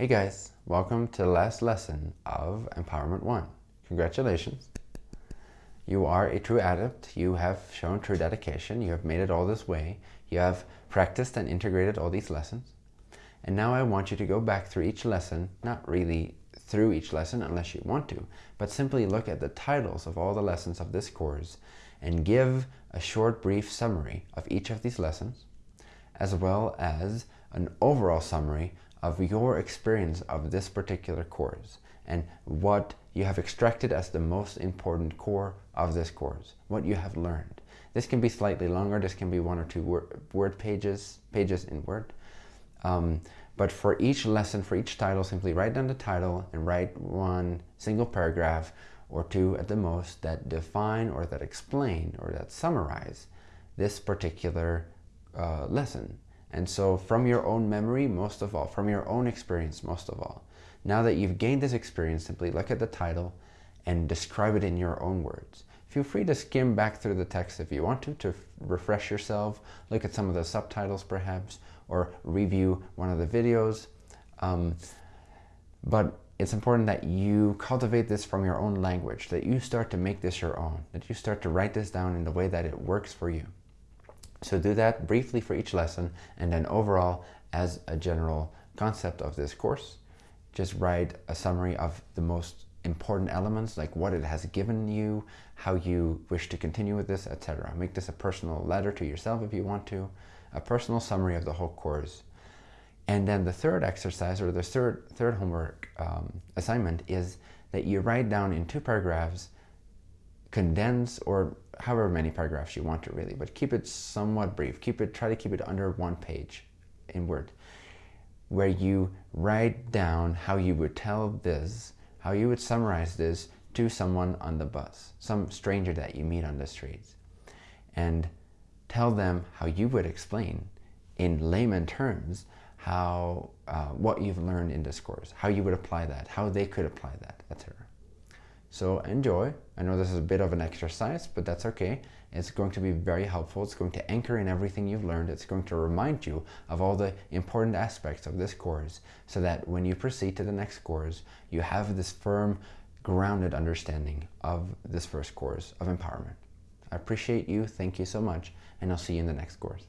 Hey guys, welcome to the last lesson of Empowerment 1. Congratulations. You are a true adept. You have shown true dedication. You have made it all this way. You have practiced and integrated all these lessons. And now I want you to go back through each lesson, not really through each lesson unless you want to, but simply look at the titles of all the lessons of this course and give a short brief summary of each of these lessons, as well as an overall summary of your experience of this particular course and what you have extracted as the most important core of this course, what you have learned. This can be slightly longer, this can be one or two word, pages, pages in Word. Um, but for each lesson, for each title, simply write down the title and write one single paragraph or two at the most that define or that explain or that summarize this particular uh, lesson. And so from your own memory, most of all, from your own experience, most of all, now that you've gained this experience, simply look at the title and describe it in your own words. Feel free to skim back through the text if you want to, to refresh yourself, look at some of the subtitles perhaps, or review one of the videos. Um, but it's important that you cultivate this from your own language, that you start to make this your own, that you start to write this down in the way that it works for you. So do that briefly for each lesson and then overall as a general concept of this course. Just write a summary of the most important elements like what it has given you, how you wish to continue with this, etc. Make this a personal letter to yourself if you want to, a personal summary of the whole course. And then the third exercise or the third, third homework um, assignment is that you write down in two paragraphs, condense or however many paragraphs you want to really, but keep it somewhat brief. Keep it, try to keep it under one page in Word, where you write down how you would tell this, how you would summarize this to someone on the bus, some stranger that you meet on the streets. And tell them how you would explain in layman terms how uh, what you've learned in this course, how you would apply that, how they could apply that. So enjoy. I know this is a bit of an exercise, but that's okay. It's going to be very helpful. It's going to anchor in everything you've learned. It's going to remind you of all the important aspects of this course so that when you proceed to the next course, you have this firm, grounded understanding of this first course of empowerment. I appreciate you. Thank you so much. And I'll see you in the next course.